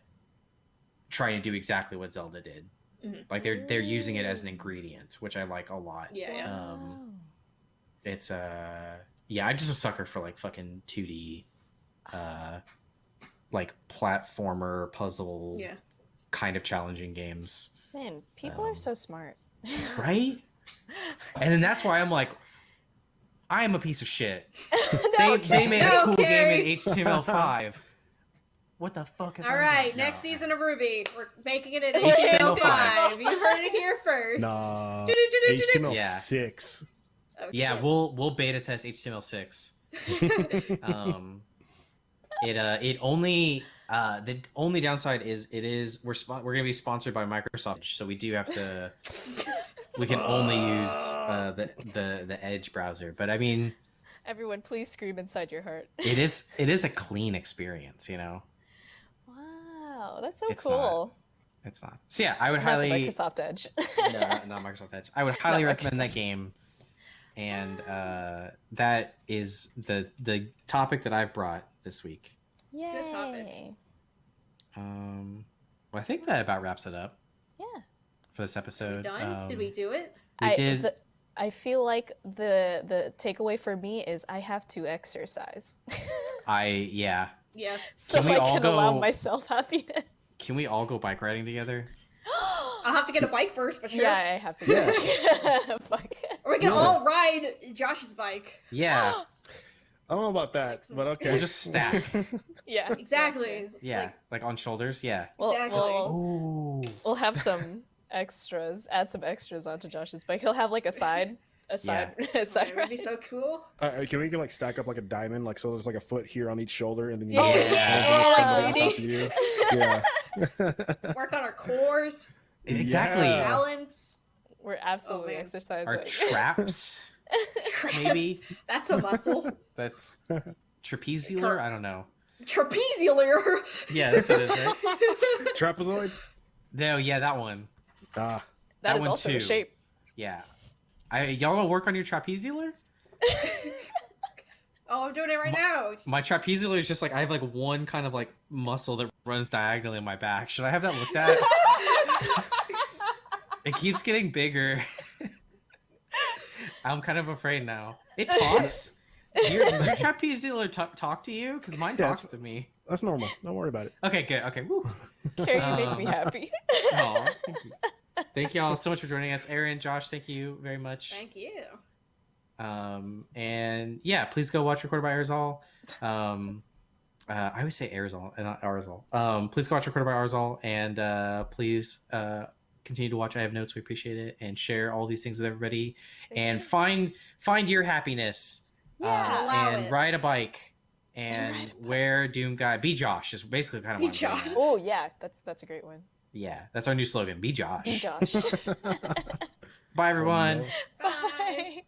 trying to do exactly what Zelda did. Mhm. Like they're they're using it as an ingredient, which I like a lot. Yeah, yeah. Um, It's uh yeah, I'm just a sucker for like fucking 2D uh like platformer puzzle yeah. kind of challenging games. Man, people um, are so smart. Right? And then that's why I'm like I am a piece of shit. no, They, they made a cool Kerry. game in HTML5. What the fuck? have All I right, done? next No. season of RWBY, we're making it in HTML5. HTML5. You heard it here first. Nah. Do-do-do-do-do-do. HTML Yeah. six. Oh, Yeah, we'll we'll beta test HTML6. um it uh it only uh the only downside is it is we're spo- we're gonna be sponsored by microsoft so we do have to we can only use uh the the the edge browser but i mean Everyone, please scream inside your heart. it is it is a clean experience you know Wow, that's so It's cool. it's not so yeah i would Not the highly Microsoft Edge. no, not microsoft edge i would highly Not recommend that game and uh that is the the topic that i've brought this week Yay. topic. um well i think that about wraps it up Yeah. for this episode done? Um, Did we do it? we I, did the- I feel like the the takeaway for me is I have to exercise, i yeah Yeah. so Can we I all can allow myself happiness. Can we all go bike riding together? I'll have to get a bike first, but sure. Yeah, I have to. Yeah. Go. Fuck. Or we can No. all ride Josh's bike. Yeah, I don't know about that, but okay. we'll just stack. Yeah. Exactly. Yeah, like- like, on shoulders. Yeah. We'll, Exactly. we'll, Ooh. we'll have some extras. Add some extras onto Josh's bike. He'll have like a side, a side, a oh, that would be so cool. Uh, can we like stack up like a diamond, like so there's like a foot here on each shoulder, and then you Oh, have yeah. hands and Oh, somebody on top of you. Yeah. Work on our cores, Exactly. Yeah. balance. We're absolutely Oh, exercising. Our traps, maybe. That's a muscle. That's trapeziular. I don't know. Trapeziular. Yeah, that's what it is, right? Trapezoid. No, yeah, that one. Ah, that that is one also too. a shape. Yeah. I y'all gonna work on your trapeziular? Oh, I'm doing it right now. My trapeziular is just like I have like one kind of like muscle that runs diagonally in my back. Should I have that looked at? it keeps getting bigger. I'm kind of afraid now. It talks. Your, does your trapeziular t- talk to you? Because mine Yeah, talks it's- to me. that's normal. Don't worry about it. Okay, good. Okay, woo. Kerry, you make me Um, happy. Aw, thank you. Thank y'all so much for joining us, Aaron, Josh. Thank you very much. Thank you. Um, and yeah, please go watch Recorded by Arzal. Um, uh, I always say Arzal and not Arzal. Um, please go watch Recorded by Arzal, and uh, please uh, continue to watch. I have notes. We appreciate it, and share all these things with everybody, Thank and you. find find your happiness. Yeah. Allow and it. ride a bike. And ride a bike. wear Doom Guy. Be Josh is basically kind of Be what I'm getting Josh. oh yeah, that's that's a great one. Yeah, that's our new slogan. Be Josh. Be Josh. Bye, everyone. Bye. Bye.